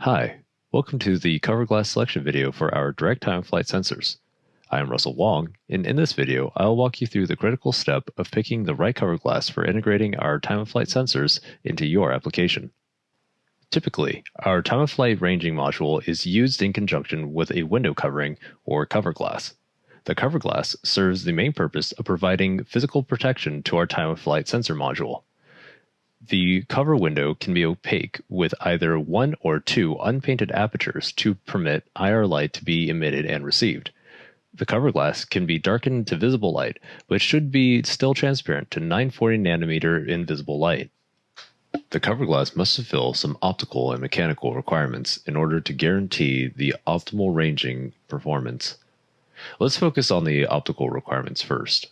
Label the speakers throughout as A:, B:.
A: Hi, welcome to the cover glass selection video for our direct time flight sensors. I am Russell Wong, and in this video, I'll walk you through the critical step of picking the right cover glass for integrating our time of flight sensors into your application. Typically, our time of flight ranging module is used in conjunction with a window covering or cover glass. The cover glass serves the main purpose of providing physical protection to our time of flight sensor module. The cover window can be opaque with either one or two unpainted apertures to permit IR light to be emitted and received. The cover glass can be darkened to visible light, but should be still transparent to 940 nanometer invisible light. The cover glass must fulfill some optical and mechanical requirements in order to guarantee the optimal ranging performance. Let's focus on the optical requirements first.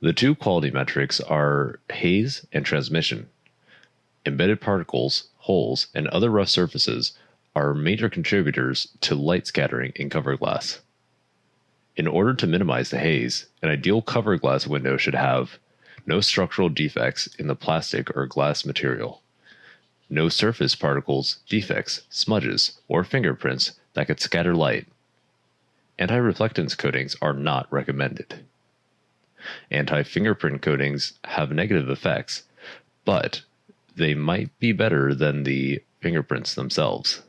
A: The two quality metrics are haze and transmission. Embedded particles, holes, and other rough surfaces are major contributors to light scattering in cover glass. In order to minimize the haze, an ideal cover glass window should have no structural defects in the plastic or glass material, no surface particles, defects, smudges, or fingerprints that could scatter light. Anti-reflectance coatings are not recommended. Anti-fingerprint coatings have negative effects, but they might be better than the fingerprints themselves.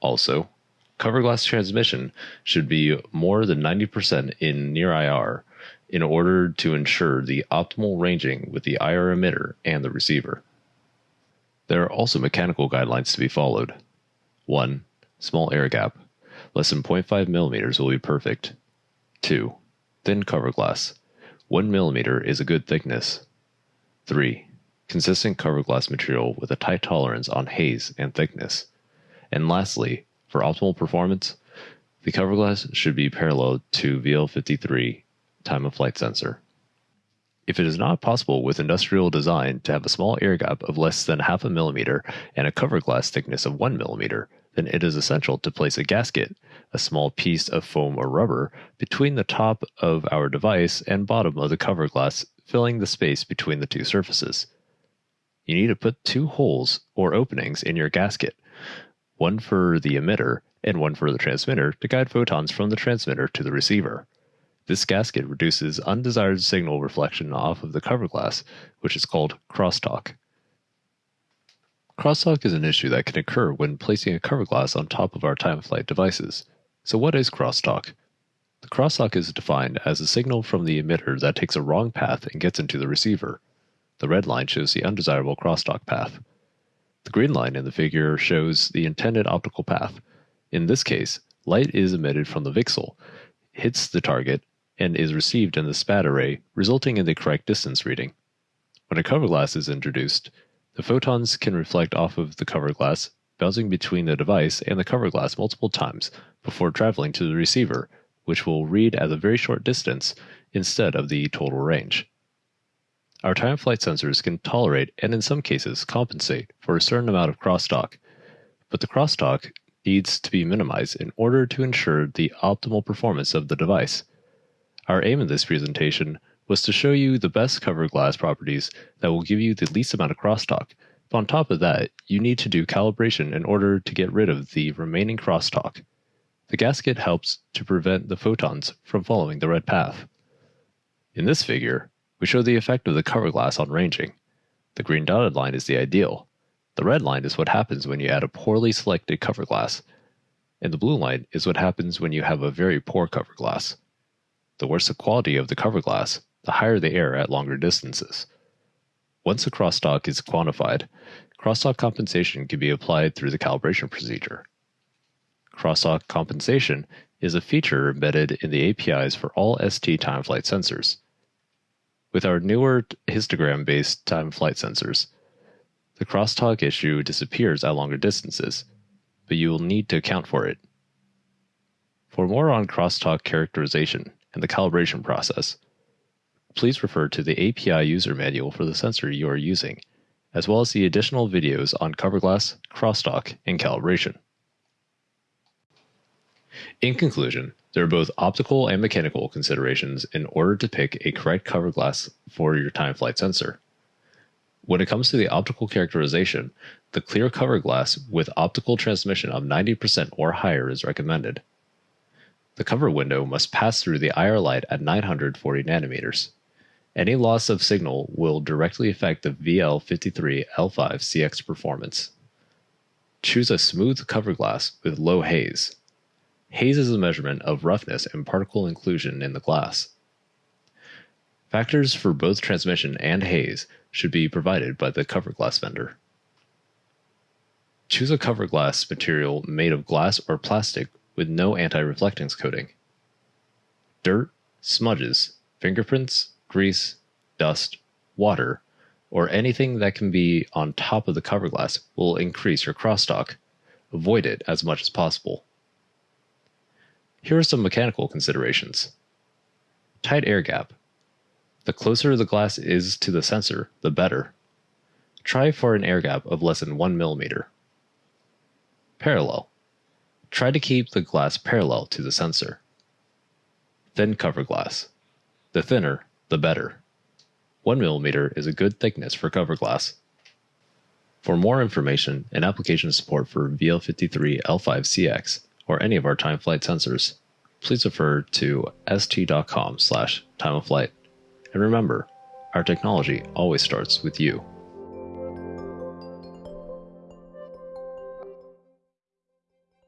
A: Also, cover glass transmission should be more than 90% in near IR in order to ensure the optimal ranging with the IR emitter and the receiver. There are also mechanical guidelines to be followed. 1. Small air gap. Less than 0.5 millimeters will be perfect. 2. Thin cover glass. 1 millimeter is a good thickness. 3 consistent cover glass material with a tight tolerance on haze and thickness. And lastly, for optimal performance, the cover glass should be parallel to VL53 time of flight sensor. If it is not possible with industrial design to have a small air gap of less than half a millimeter and a cover glass thickness of one millimeter, then it is essential to place a gasket, a small piece of foam or rubber, between the top of our device and bottom of the cover glass, filling the space between the two surfaces you need to put two holes or openings in your gasket, one for the emitter and one for the transmitter to guide photons from the transmitter to the receiver. This gasket reduces undesired signal reflection off of the cover glass, which is called crosstalk. Crosstalk is an issue that can occur when placing a cover glass on top of our time of flight devices. So what is crosstalk? The crosstalk is defined as a signal from the emitter that takes a wrong path and gets into the receiver. The red line shows the undesirable crosstalk path. The green line in the figure shows the intended optical path. In this case, light is emitted from the VCSEL, hits the target, and is received in the SPAD array, resulting in the correct distance reading. When a cover glass is introduced, the photons can reflect off of the cover glass, bouncing between the device and the cover glass multiple times before traveling to the receiver, which will read at a very short distance instead of the total range. Our time flight sensors can tolerate and in some cases compensate for a certain amount of crosstalk, but the crosstalk needs to be minimized in order to ensure the optimal performance of the device. Our aim in this presentation was to show you the best cover glass properties that will give you the least amount of crosstalk. But on top of that, you need to do calibration in order to get rid of the remaining crosstalk. The gasket helps to prevent the photons from following the red path. In this figure, we show the effect of the cover glass on ranging. The green dotted line is the ideal. The red line is what happens when you add a poorly selected cover glass. And the blue line is what happens when you have a very poor cover glass. The worse the quality of the cover glass, the higher the error at longer distances. Once the crosstalk is quantified, crosstalk compensation can be applied through the calibration procedure. Crosstalk compensation is a feature embedded in the APIs for all ST time flight sensors. With our newer histogram based time flight sensors, the crosstalk issue disappears at longer distances, but you will need to account for it. For more on crosstalk characterization and the calibration process, please refer to the API user manual for the sensor you are using, as well as the additional videos on cover glass, crosstalk, and calibration. In conclusion, there are both optical and mechanical considerations in order to pick a correct cover glass for your time flight sensor. When it comes to the optical characterization, the clear cover glass with optical transmission of 90% or higher is recommended. The cover window must pass through the IR light at 940 nanometers. Any loss of signal will directly affect the VL53L5CX performance. Choose a smooth cover glass with low haze. Haze is a measurement of roughness and particle inclusion in the glass. Factors for both transmission and haze should be provided by the cover glass vendor. Choose a cover glass material made of glass or plastic with no anti-reflectance coating. Dirt, smudges, fingerprints, grease, dust, water, or anything that can be on top of the cover glass will increase your crosstalk. Avoid it as much as possible. Here are some mechanical considerations. Tight air gap. The closer the glass is to the sensor, the better. Try for an air gap of less than 1 millimeter. Parallel. Try to keep the glass parallel to the sensor. Thin cover glass. The thinner, the better. 1 mm is a good thickness for cover glass. For more information and application support for VL53L5CX or any of our time flight sensors, please refer to st.com slash time of flight. And remember, our technology always starts with you.